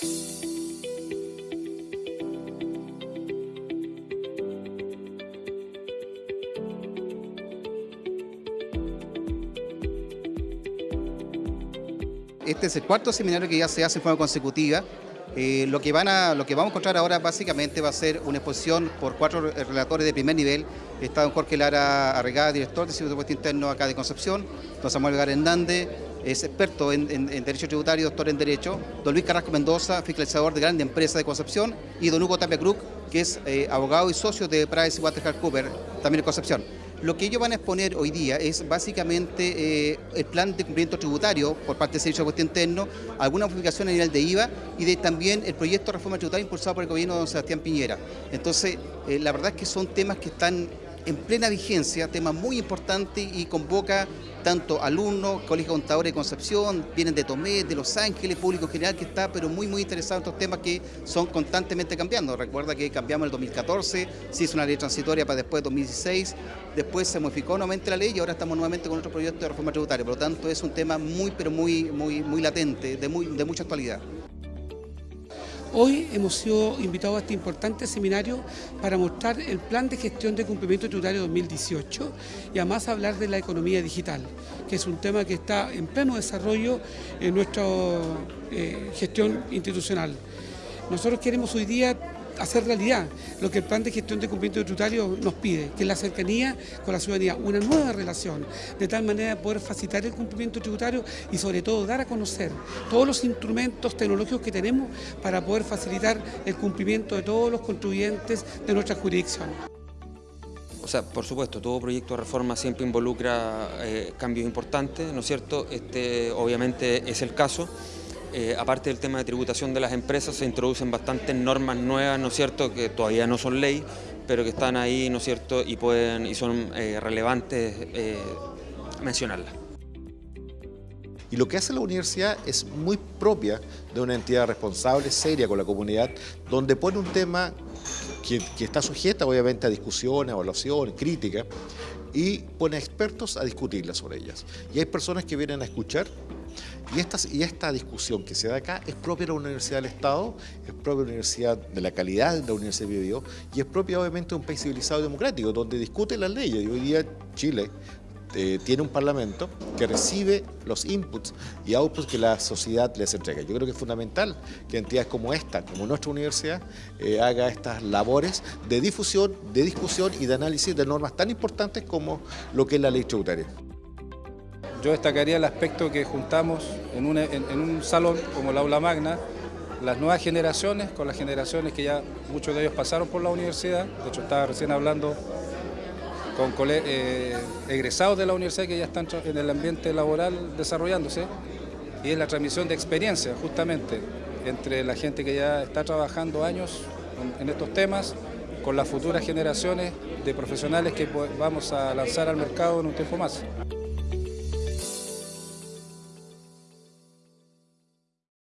Este es el cuarto seminario que ya se hace en forma consecutiva. Eh, lo, que van a, lo que vamos a encontrar ahora básicamente va a ser una exposición por cuatro relatores de primer nivel. Está don Jorge Lara Arregada, director del Servicio de Puesto Interno acá de Concepción, don Samuel Hernández, es experto en, Derecho Tributario, doctor en Derecho, don Luis Carrasco Mendoza, fiscalizador de grandes empresas de Concepción, y don Hugo Tapia Cruz, que es eh, abogado y socio de PricewaterhouseCoopers, también en Concepción. Lo que ellos van a exponer hoy día es básicamente eh, el plan de cumplimiento tributario por parte del Servicio de Puesto Interno, alguna modificación a nivel de IVA y de también el proyecto de reforma tributaria impulsado por el gobierno de don Sebastián Piñera. Entonces, eh, la verdad es que son temas que están en plena vigencia, tema muy importante y convoca tanto alumnos, Colegio Contadores de Concepción, vienen de Tomé, de Los Ángeles, público general que está pero muy muy interesado en estos temas que son constantemente cambiando. Recuerda que cambiamos el 2014, se hizo una ley transitoria para después de 2016, después se modificó nuevamente la ley y ahora estamos nuevamente con otro proyecto de reforma tributaria. Por lo tanto es un tema muy pero muy, muy, muy latente, de, muy, de mucha actualidad. Hoy hemos sido invitados a este importante seminario para mostrar el plan de gestión de cumplimiento tributario 2018 y además hablar de la economía digital, que es un tema que está en pleno desarrollo en nuestra eh, gestión institucional. Nosotros queremos hoy día hacer realidad lo que el plan de gestión de cumplimiento tributario nos pide, que es la cercanía con la ciudadanía, una nueva relación, de tal manera de poder facilitar el cumplimiento tributario y sobre todo dar a conocer todos los instrumentos tecnológicos que tenemos para poder facilitar el cumplimiento de todos los contribuyentes de nuestra jurisdicción. O sea, por supuesto, todo proyecto de reforma siempre involucra eh, cambios importantes, ¿no es cierto? Este obviamente es el caso. Eh, aparte del tema de tributación de las empresas, se introducen bastantes normas nuevas, ¿no es cierto?, que todavía no son ley, pero que están ahí, ¿no es cierto?, y, pueden, y son eh, relevantes eh, mencionarlas. Y lo que hace la universidad es muy propia de una entidad responsable, seria con la comunidad, donde pone un tema que, está sujeta obviamente a discusión, evaluación, crítica, y pone expertos a discutirla sobre ellas. Y hay personas que vienen a escuchar y esta, discusión que se da acá es propia de la Universidad del Estado, es propia de la Universidad de la calidad de la Universidad de Bio, y es propia obviamente de un país civilizado y democrático, donde discute las leyes. Y hoy día Chile eh, tiene un parlamento que recibe los inputs y outputs que la sociedad les entrega. Yo creo que es fundamental que entidades como esta, como nuestra universidad, eh, haga estas labores de difusión, de discusión y de análisis de normas tan importantes como lo que es la ley tributaria. Yo destacaría el aspecto que juntamos en, un salón como la aula magna, las nuevas generaciones con las generaciones que ya muchos de ellos pasaron por la universidad. De hecho, estaba recién hablando con eh, egresados de la universidad que ya están en el ambiente laboral desarrollándose. Y es la transmisión de experiencia, justamente, entre la gente que ya está trabajando años en estos temas con las futuras generaciones de profesionales que vamos a lanzar al mercado en un tiempo más.